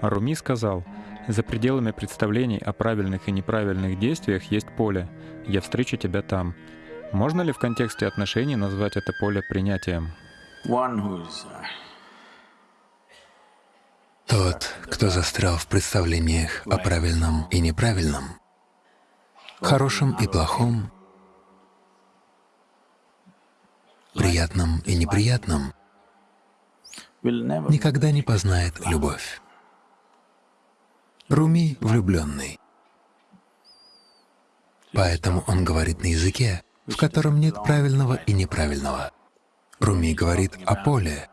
Руми сказал, «За пределами представлений о правильных и неправильных действиях есть поле. Я встречу тебя там». Можно ли в контексте отношений назвать это поле принятием? uh, Тот, кто застрял в представлениях о правильном и неправильном, хорошем и плохом, приятном и неприятном, никогда не познает любовь. Руми влюбленный. Поэтому он говорит на языке, в котором нет правильного и неправильного. Руми говорит о поле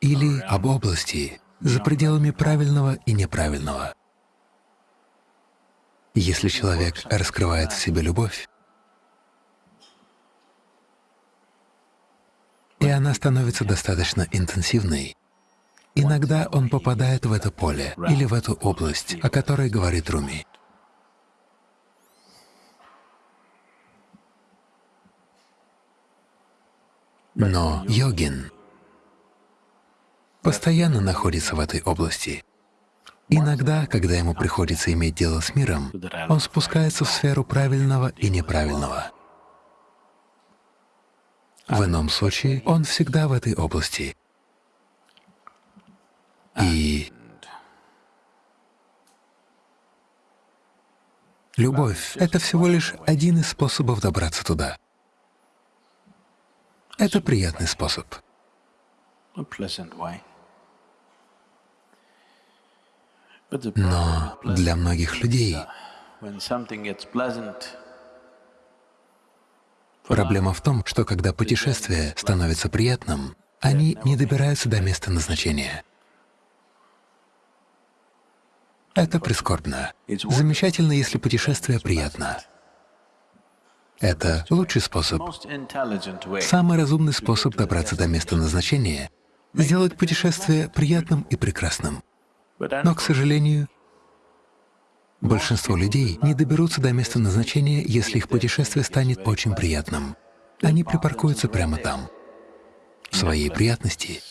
или об области за пределами правильного и неправильного. Если человек раскрывает в себе любовь, и она становится достаточно интенсивной, Иногда он попадает в это поле или в эту область, о которой говорит Руми. Но йогин постоянно находится в этой области. Иногда, когда ему приходится иметь дело с миром, он спускается в сферу правильного и неправильного. В ином случае он всегда в этой области. И любовь — это всего лишь один из способов добраться туда. Это приятный способ. Но для многих людей проблема в том, что когда путешествие становится приятным, они не добираются до места назначения. Это прискорбно. Замечательно, если путешествие приятно. Это лучший способ. Самый разумный способ добраться до места назначения — сделать путешествие приятным и прекрасным. Но, к сожалению, большинство людей не доберутся до места назначения, если их путешествие станет очень приятным. Они припаркуются прямо там, в своей приятности.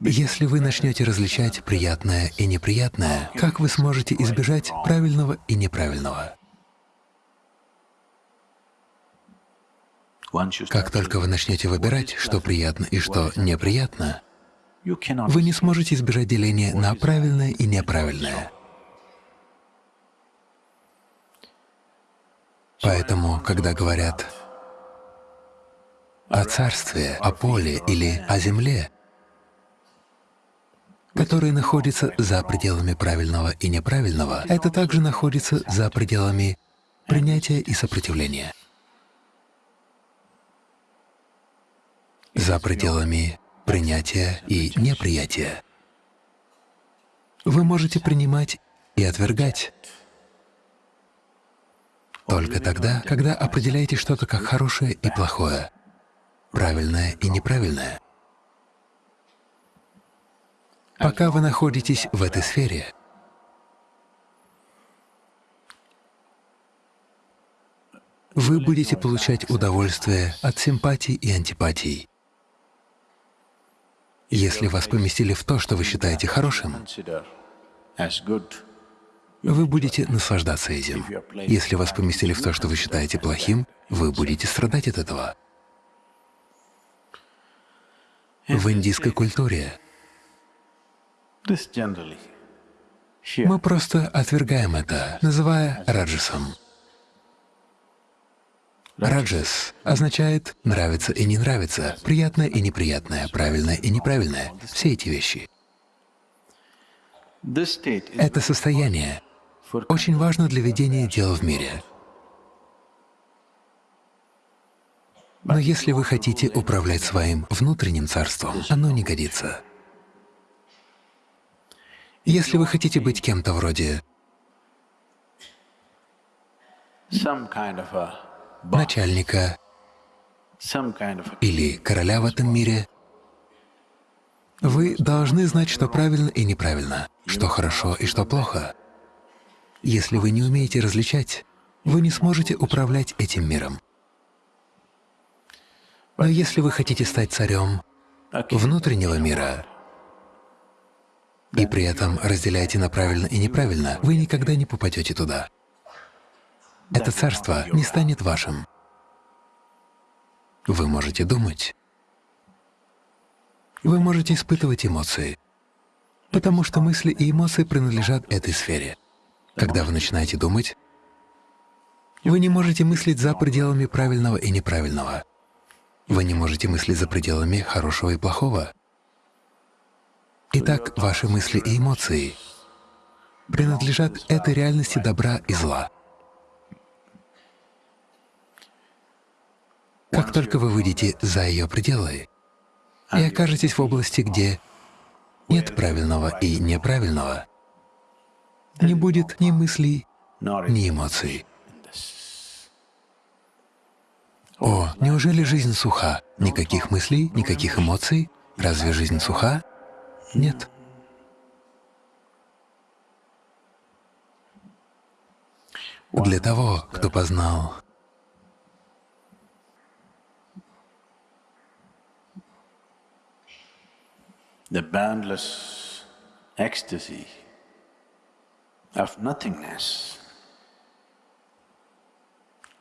Если вы начнете различать приятное и неприятное, как вы сможете избежать правильного и неправильного? Как только вы начнете выбирать, что приятно и что неприятно, вы не сможете избежать деления на правильное и неправильное. Поэтому, когда говорят о царстве, о поле или о земле, который находится за пределами правильного и неправильного, это также находится за пределами принятия и сопротивления, за пределами принятия и неприятия. Вы можете принимать и отвергать. Только тогда, когда определяете что-то как хорошее и плохое правильное и неправильное. Пока вы находитесь в этой сфере, вы будете получать удовольствие от симпатий и антипатий. Если вас поместили в то, что вы считаете хорошим, вы будете наслаждаться этим. Если вас поместили в то, что вы считаете плохим, вы будете страдать от этого в индийской культуре. Мы просто отвергаем это, называя раджасом. Раджас означает «нравится и не нравится», «приятное и неприятное», «правильное и неправильное» — все эти вещи. Это состояние очень важно для ведения дел в мире. Но если вы хотите управлять своим внутренним царством, оно не годится. Если вы хотите быть кем-то вроде начальника или короля в этом мире, вы должны знать, что правильно и неправильно, что хорошо и что плохо. Если вы не умеете различать, вы не сможете управлять этим миром. Но если вы хотите стать царем внутреннего мира, и при этом разделяете на правильно и неправильно, вы никогда не попадете туда. Это царство не станет вашим. Вы можете думать, вы можете испытывать эмоции, потому что мысли и эмоции принадлежат этой сфере. Когда вы начинаете думать, вы не можете мыслить за пределами правильного и неправильного. Вы не можете мыслить за пределами хорошего и плохого. Итак, ваши мысли и эмоции принадлежат этой реальности добра и зла. Как только вы выйдете за ее пределы и окажетесь в области, где нет правильного и неправильного, не будет ни мыслей, ни эмоций. О, неужели жизнь суха? Никаких мыслей, никаких эмоций? Разве жизнь суха? Нет. Для того, кто познал the boundless ecstasy of nothingness.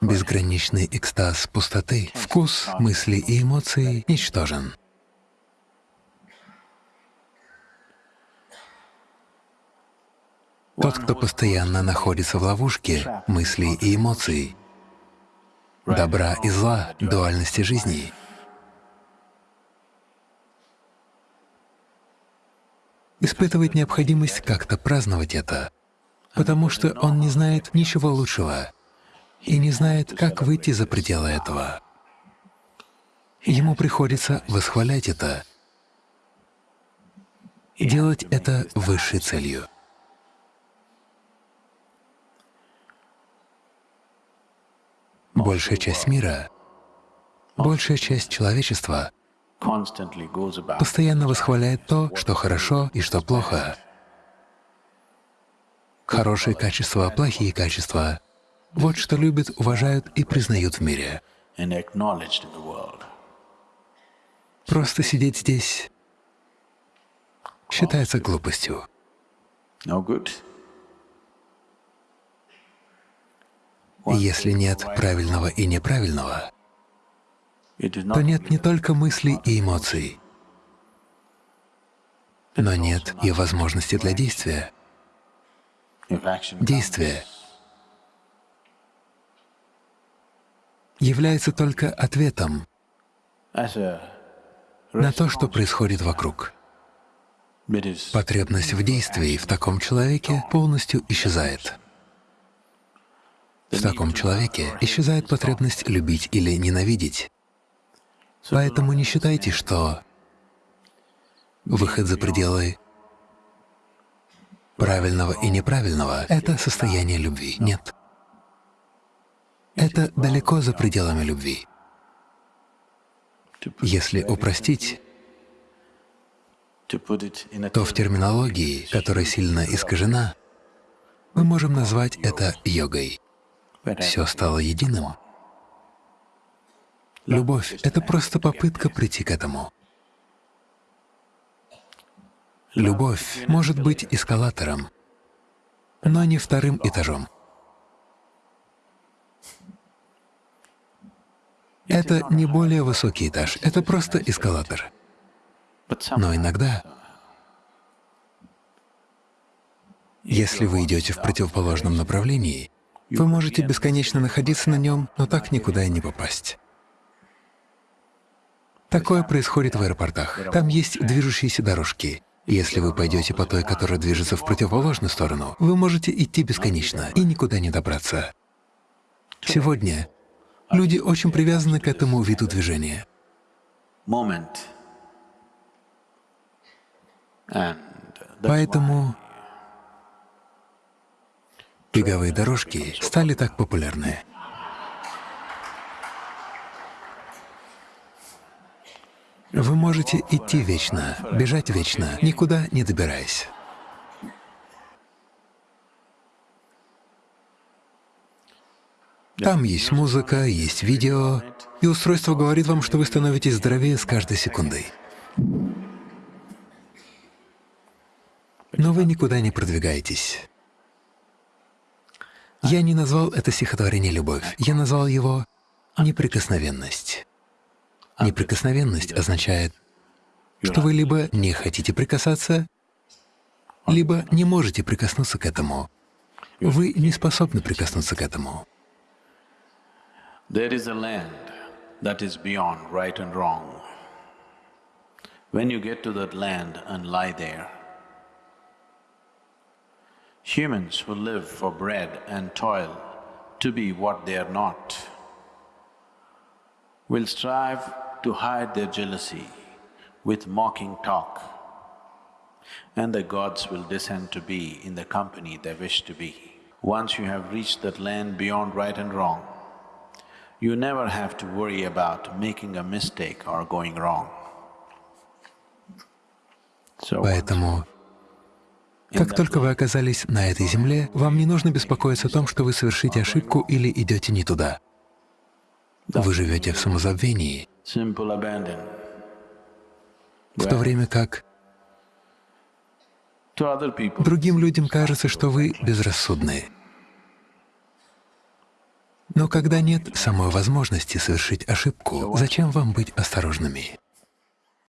Безграничный экстаз пустоты, вкус, мысли и эмоции ничтожен. Тот, кто постоянно находится в ловушке мыслей и эмоций, добра и зла, дуальности жизни, испытывает необходимость как-то праздновать это, потому что он не знает ничего лучшего и не знает, как выйти за пределы этого. Ему приходится восхвалять это, делать это высшей целью. Большая часть мира, большая часть человечества постоянно восхваляет то, что хорошо и что плохо. Хорошие качества, плохие качества — вот что любят, уважают и признают в мире. Просто сидеть здесь считается глупостью. Если нет правильного и неправильного, то нет не только мыслей и эмоций, но нет и возможности для действия. Действие является только ответом на то, что происходит вокруг. Потребность в действии в таком человеке полностью исчезает. В таком человеке исчезает потребность любить или ненавидеть. Поэтому не считайте, что выход за пределы правильного и неправильного — это состояние любви. Нет. Это далеко за пределами любви. Если упростить, то в терминологии, которая сильно искажена, мы можем назвать это йогой. Все стало единым. Любовь — это просто попытка прийти к этому. Любовь может быть эскалатором, но не вторым этажом. Это не более высокий этаж, это просто эскалатор. Но иногда, если вы идете в противоположном направлении, вы можете бесконечно находиться на нем, но так никуда и не попасть. Такое происходит в аэропортах. Там есть движущиеся дорожки. Если вы пойдете по той, которая движется в противоположную сторону, вы можете идти бесконечно и никуда не добраться. Сегодня люди очень привязаны к этому виду движения. Поэтому беговые дорожки стали так популярны. Вы можете идти вечно, бежать вечно, никуда не добираясь. Там есть музыка, есть видео, и устройство говорит вам, что вы становитесь здоровее с каждой секундой. Но вы никуда не продвигаетесь. Я не назвал это стихотворение «любовь», я назвал его «неприкосновенность». Неприкосновенность означает, что вы либо не хотите прикасаться, либо не можете прикоснуться к этому. Вы не способны прикоснуться к этому. There is a land that is beyond right and wrong. When you get to that land and lie there, humans who live for bread and toil to be what they are not will strive to hide their jealousy with mocking talk, and the gods will descend to be in the company they wish to be. Once you have reached that land beyond right and wrong, you never have to worry about making a mistake or going wrong. So Поэтому, как только вы оказались на этой земле, вам не нужно беспокоиться о том, что вы совершите ошибку или идете не туда. Вы живете в самозабвении, в то время как другим людям кажется, что вы безрассудны. Но когда нет самой возможности совершить ошибку, зачем вам быть осторожными?